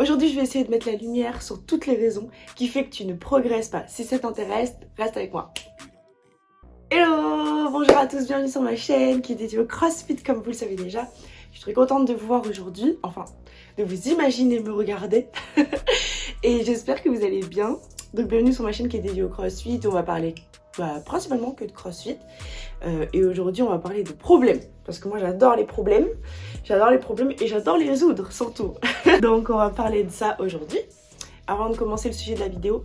Aujourd'hui, je vais essayer de mettre la lumière sur toutes les raisons qui fait que tu ne progresses pas. Si ça t'intéresse, reste avec moi. Hello Bonjour à tous, bienvenue sur ma chaîne qui est dédiée au CrossFit comme vous le savez déjà. Je suis très contente de vous voir aujourd'hui, enfin de vous imaginer me regarder. Et j'espère que vous allez bien. Donc bienvenue sur ma chaîne qui est dédiée au CrossFit. On va parler bah, principalement que de CrossFit. Euh, et aujourd'hui, on va parler de problèmes. Parce que moi, j'adore les problèmes. J'adore les problèmes et j'adore les résoudre, surtout. Donc, on va parler de ça aujourd'hui. Avant de commencer le sujet de la vidéo,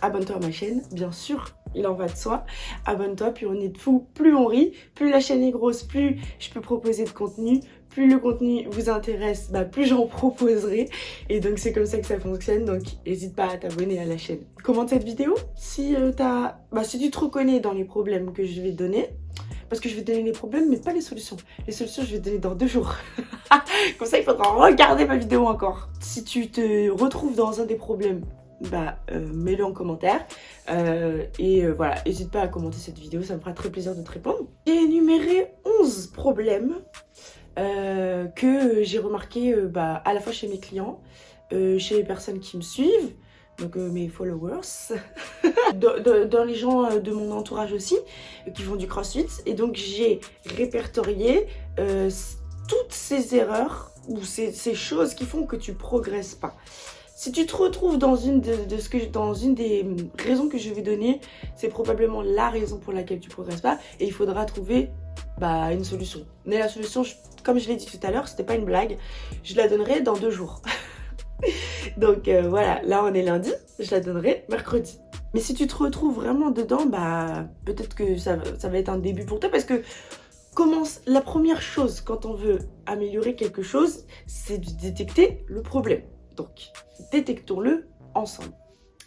abonne-toi à ma chaîne, bien sûr. Il en va de soi. Abonne-toi, puis on est de fou. Plus on rit, plus la chaîne est grosse, plus je peux proposer de contenu, plus le contenu vous intéresse, bah, plus j'en proposerai. Et donc c'est comme ça que ça fonctionne, donc n'hésite pas à t'abonner à la chaîne. Commente cette vidéo si, euh, as... bah, si tu te reconnais dans les problèmes que je vais donner. Parce que je vais donner les problèmes, mais pas les solutions. Les solutions, je vais donner dans deux jours. comme ça, il faudra regarder ma vidéo encore. Si tu te retrouves dans un des problèmes, bah, euh, mets-le en commentaire. Euh, et voilà, n'hésite pas à commenter cette vidéo, ça me fera très plaisir de te répondre. J'ai énuméré 11 problèmes euh, que j'ai remarqué euh, bah, à la fois chez mes clients, euh, chez les personnes qui me suivent, donc mes followers, dans, les gens de mon entourage aussi, qui font du crossfit. Et donc j'ai répertorié toutes ces erreurs ou ces, choses qui font que tu progresses pas. Si tu te retrouves dans une, des raisons que je vais donner, c'est probablement la raison pour laquelle tu progresses pas et il faudra trouver bah, une solution. Mais la solution, comme je l'ai dit tout à l'heure, c'était pas une blague, je la donnerai dans deux jours. Donc euh, voilà, là on est lundi, je la donnerai mercredi. Mais si tu te retrouves vraiment dedans, bah peut-être que ça, ça, va être un début pour toi parce que commence la première chose quand on veut améliorer quelque chose, c'est de détecter le problème. Donc détectons-le ensemble.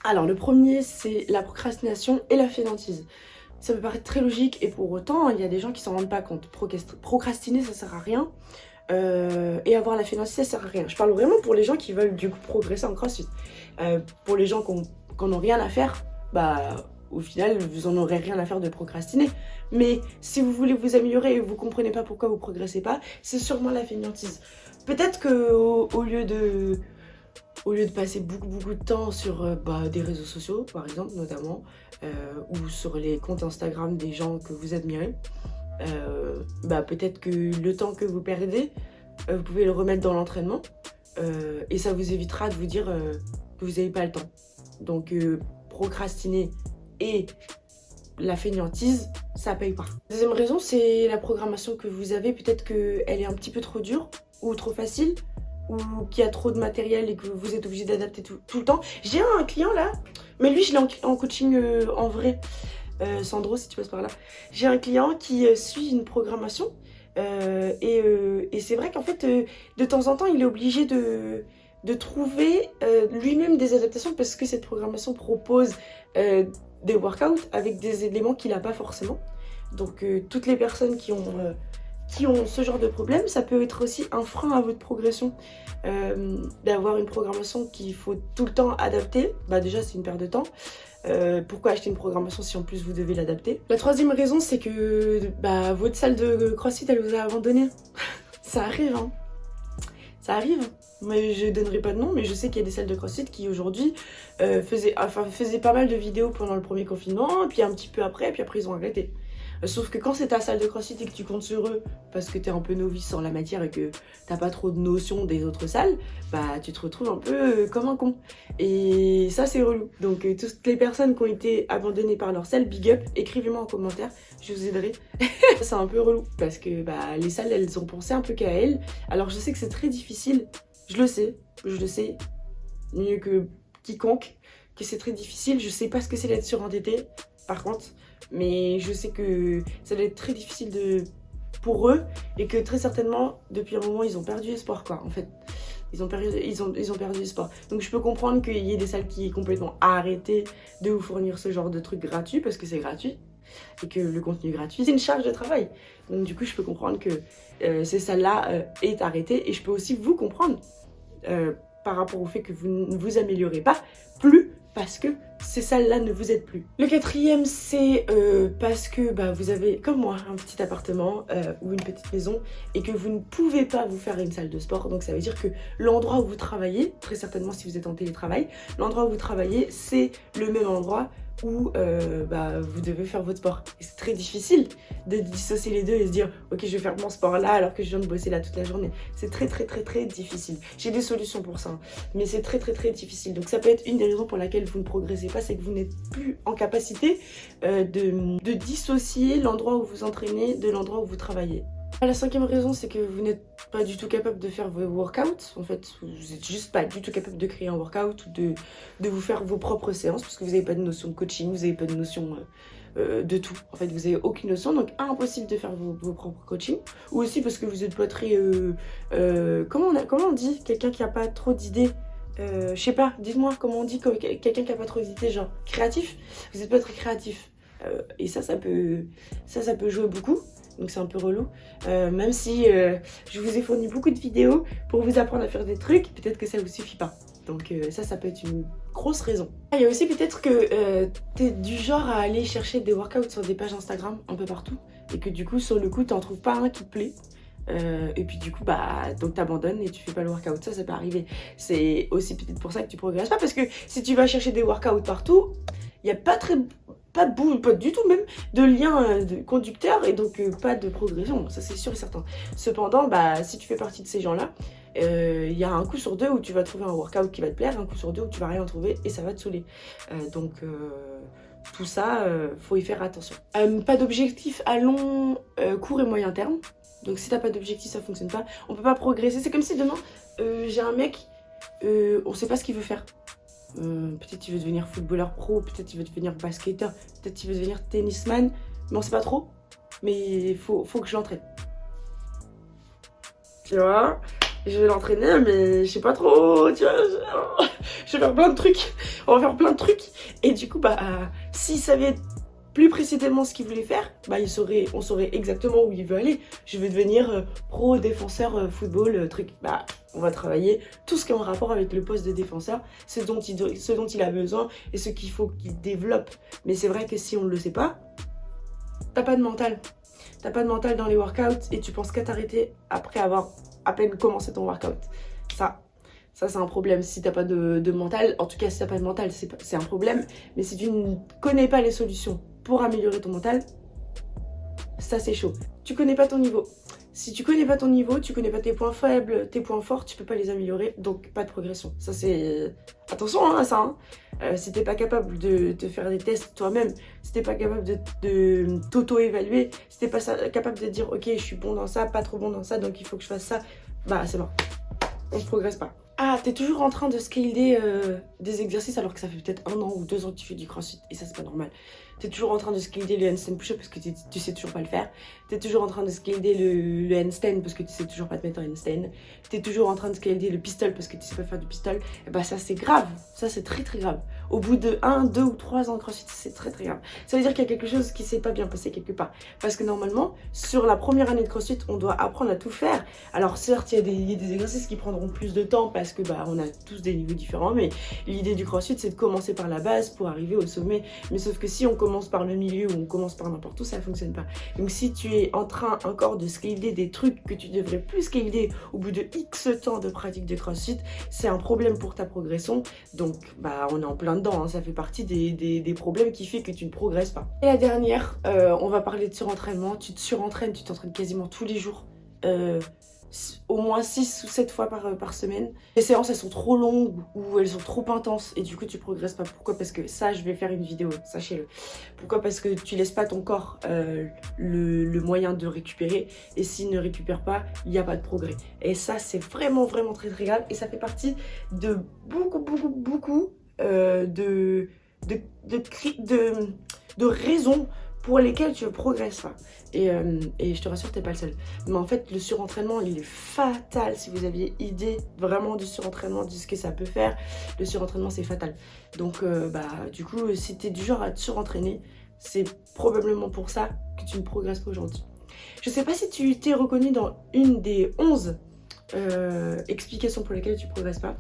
Alors le premier, c'est la procrastination et la fainéantise. Ça peut paraître très logique et pour autant, il y a des gens qui s'en rendent pas compte. Procrastiner, ça sert à rien. Euh, et avoir la finance, ça sert à rien. Je parle vraiment pour les gens qui veulent du coup progresser en crossfit. Euh, pour les gens qui n'ont rien à faire, bah au final, vous en aurez rien à faire de procrastiner. Mais si vous voulez vous améliorer et vous comprenez pas pourquoi vous progressez pas, c'est sûrement la fainéantise. Peut-être que au lieu de au lieu de passer beaucoup beaucoup de temps sur euh, bah, des réseaux sociaux par exemple notamment euh, ou sur les comptes Instagram des gens que vous admirez euh, bah, peut-être que le temps que vous perdez vous pouvez le remettre dans l'entraînement et ça vous évitera de vous dire que vous n'avez pas le temps donc procrastiner et la fainéantise, ça paye pas. Deuxième raison, c'est la programmation que vous avez. Peut-être qu'elle est un petit peu trop dure ou trop facile ou qu'il y a trop de matériel et que vous êtes obligé d'adapter tout, le temps. J'ai un client là, mais lui je l'ai en, coaching euh, en vrai. Euh, Sandro, si tu passes par là. J'ai un client qui euh, suit une programmation et, c'est vrai qu'en fait, de temps en temps, il est obligé de, de trouver lui-même des adaptations parce que cette programmation propose des workouts avec des éléments qu'il n'a pas forcément. Donc toutes les personnes qui ont qui ont ce genre de problème, ça peut être aussi un frein à votre progression. Euh, d'avoir une programmation qu'il faut tout le temps adapter, bah déjà c'est une perte de temps. Euh, pourquoi acheter une programmation si en plus vous devez l'adapter? La troisième raison c'est que bah, votre salle de crossfit elle vous a abandonné. ça arrive hein. Ça arrive. Mais je donnerai pas de nom, mais je sais qu'il y a des salles de crossfit qui aujourd'hui euh, faisaient, enfin, faisaient pas mal de vidéos pendant le premier confinement, puis un petit peu après, puis après ils ont arrêté. Sauf que quand c'est ta salle de crossfit et que tu comptes sur eux parce que tu es un peu novice en la matière et que t'as pas trop de notions des autres salles, bah tu te retrouves un peu euh, comme un con. Et ça c'est relou. Donc euh, toutes les personnes qui ont été abandonnées par leur salle, big up, écrivez-moi en commentaire, je vous aiderai. c'est un peu relou parce que bah, les salles elles ont pensé un peu qu'à elles. Alors je sais que c'est très difficile, je le sais, je le sais mieux que quiconque que c'est très difficile. Je sais pas ce que c'est d'être surendetté par contre. Mais je sais que ça va être très difficile pour eux et que très certainement, depuis un moment, ils ont perdu espoir, quoi, en fait. Ils ont, perdu, ils, ont, perdu espoir. Donc je peux comprendre qu'il y ait des salles qui aient complètement arrêté de vous fournir ce genre de trucs gratuits parce que c'est gratuit et que le contenu gratuit, c'est une charge de travail. Donc du coup, je peux comprendre que euh, ces salles-là euh, est arrêtée et je peux aussi vous comprendre euh, par rapport au fait que vous ne vous améliorez pas plus parce que ces salles-là ne vous aident plus. Le quatrième, c'est euh, parce que bah, vous avez, comme moi, un petit appartement euh, ou une petite maison et que vous ne pouvez pas vous faire une salle de sport. Donc ça veut dire que l'endroit où vous travaillez, très certainement si vous êtes en télétravail, l'endroit où vous travaillez, c'est le même endroit où euh, bah, vous devez faire votre sport. C'est très difficile de dissocier les deux et se dire « Ok, je vais faire mon sport là alors que je viens de bosser là toute la journée. » C'est très très très très difficile. J'ai des solutions pour ça, hein. mais c'est très très très difficile. Donc ça peut être une des raisons pour laquelle vous ne progressez c'est que vous n'êtes plus en capacité euh, de, de dissocier l'endroit où vous entraînez de l'endroit où vous travaillez. La cinquième raison, c'est que vous n'êtes pas du tout capable de faire vos workouts. En fait, vous n'êtes juste pas du tout capable de créer un workout ou de, de vous faire vos propres séances parce que vous n'avez pas de notion de coaching, vous n'avez pas de notion euh, euh, de tout. En fait, vous n'avez aucune notion, donc impossible de faire vos, propres coachings. Ou aussi parce que vous n'êtes pas très... Comment, on comment on dit? Quelqu'un qui n'a pas trop d'idées je sais pas, dites-moi comment on dit quelqu'un qui n'a pas trop d'idées, genre créatif Vous n'êtes pas très créatif. et ça, ça peut, jouer beaucoup donc c'est un peu relou. Euh, même si euh, je vous ai fourni beaucoup de vidéos pour vous apprendre à faire des trucs, peut-être que ça vous suffit pas. Donc euh, ça, ça peut être une grosse raison. Ah, il y a aussi peut-être que tu es du genre à aller chercher des workouts sur des pages Instagram un peu partout et que du coup, sur le coup, tu n'en trouves pas un qui te plaît. Et puis du coup, bah, donc t'abandonnes et tu fais pas le workout. Ça, ça peut arriver. C'est aussi peut-être pour ça que tu progresses pas parce que si tu vas chercher des workouts partout, il n'y a pas très pas de bout, pas du tout même, de lien euh, de conducteur et donc euh, pas de progression, ça c'est sûr et certain. Cependant, bah, si tu fais partie de ces gens-là, il euh, y a un coup sur deux où tu vas trouver un workout qui va te plaire, un coup sur deux où tu vas rien trouver et ça va te saouler. donc tout ça, faut y faire attention. pas d'objectif à long, court et moyen terme. Donc si t'as pas d'objectif, ça fonctionne pas. On peut pas progresser. C'est comme si demain, j'ai un mec, on sait pas ce qu'il veut faire. Euh, peut-être tu veux devenir footballeur pro, peut-être tu veux devenir basketteur, peut-être tu veux devenir tennisman, mais on sait pas trop. Mais il faut, faut que je l'entraîne. Tu vois? Je vais l'entraîner, mais je sais pas trop, tu vois je... vais faire plein de trucs. On va faire plein de trucs. Et du coup, bah, s'il savait plus précisément ce qu'il voulait faire, bah, on saurait exactement où il veut aller. Je veux devenir euh, pro défenseur euh, football, truc. Bah, on va travailler tout ce qui est en rapport avec le poste de défenseur, ce dont il, ce dont il a besoin et ce qu'il faut qu'il développe. Mais c'est vrai que si on ne le sait pas, t'as pas de mental. T'as pas de mental dans les workouts et tu penses qu'à t'arrêter après avoir à peine commencé ton workout. Ça, ça c'est un problème. Si t'as pas de, mental, en tout cas si t'as pas de mental, c'est un problème. Mais si tu ne connais pas les solutions pour améliorer ton mental, ça c'est chaud. Tu connais pas ton niveau. Si tu connais pas ton niveau, tu connais pas tes points faibles, tes points forts, tu peux pas les améliorer, donc pas de progression. Ça c'est... Attention hein, à ça hein. Euh, si t'es pas capable de, te faire des tests toi-même, si t'es pas capable de, t'auto-évaluer, si t'es pas capable de dire ok je suis bon dans ça, pas trop bon dans ça, donc il faut que je fasse ça, bah c'est bon. On ne progresse pas. Ah, t'es toujours en train de scaler euh, des exercices alors que ça fait peut-être un an ou deux ans que tu fais du crossfit et ça c'est pas normal. T'es toujours en train de scaler le handstand push-up parce que tu sais toujours pas le faire. T'es toujours en train de scaler le, handstand parce que tu sais toujours pas te mettre en handstand. T'es toujours en train de scaler le pistol parce que tu sais pas faire du pistol. Et bah ça c'est grave, ça c'est très très grave. Au bout de 1, 2 ou 3 ans de crossfit, c'est très très grave. Ça veut dire qu'il y a quelque chose qui s'est pas bien passé quelque part. Parce que normalement, sur la première année de crossfit, on doit apprendre à tout faire. Alors certes, il y, a des, exercices qui prendront plus de temps parce que bah on a tous des niveaux différents. Mais l'idée du crossfit, c'est de commencer par la base pour arriver au sommet. Mais sauf que si on commence par le milieu ou on commence par n'importe où, ça fonctionne pas. Donc si tu es en train encore de scaler des trucs que tu devrais plus scaler au bout de X temps de pratique de crossfit, c'est un problème pour ta progression. Donc bah on est en plein dedans, hein. ça fait partie des, des, problèmes qui fait que tu ne progresses pas. Et la dernière, euh, on va parler de surentraînement. Tu te surentraînes, tu t'entraînes quasiment tous les jours. Euh, au moins 6 ou 7 fois par, par, semaine. Les séances, elles sont trop longues ou elles sont trop intenses et du coup, tu progresses pas. Pourquoi? Parce que ça, je vais faire une vidéo, sachez-le. Pourquoi? Parce que tu laisses pas ton corps euh, le, moyen de récupérer et s'il ne récupère pas, il n'y a pas de progrès. Et ça, c'est vraiment, vraiment très, très grave et ça fait partie de beaucoup, beaucoup, beaucoup euh, de, de, de, de, raisons pour lesquels tu ne progresses pas. Et, euh, et, je te rassure, t'es pas le seul. Mais en fait, le surentraînement, il est fatal. Si vous aviez idée vraiment du surentraînement, de ce que ça peut faire, le surentraînement, c'est fatal. Donc, euh, bah, du coup, si tu es du genre à te surentraîner, c'est probablement pour ça que tu ne progresses pas aujourd'hui. Je sais pas si tu t'es reconnu dans une des 11 euh, explications pour lesquelles tu progresses pas.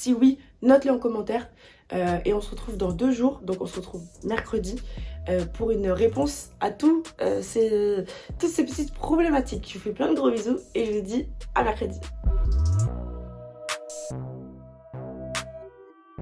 Si oui, note-le en commentaire. Euh, et on se retrouve dans deux jours, donc on se retrouve mercredi euh, pour une réponse à tout, ces, toutes ces petites problématiques. Je vous fais plein de gros bisous et je vous dis à mercredi.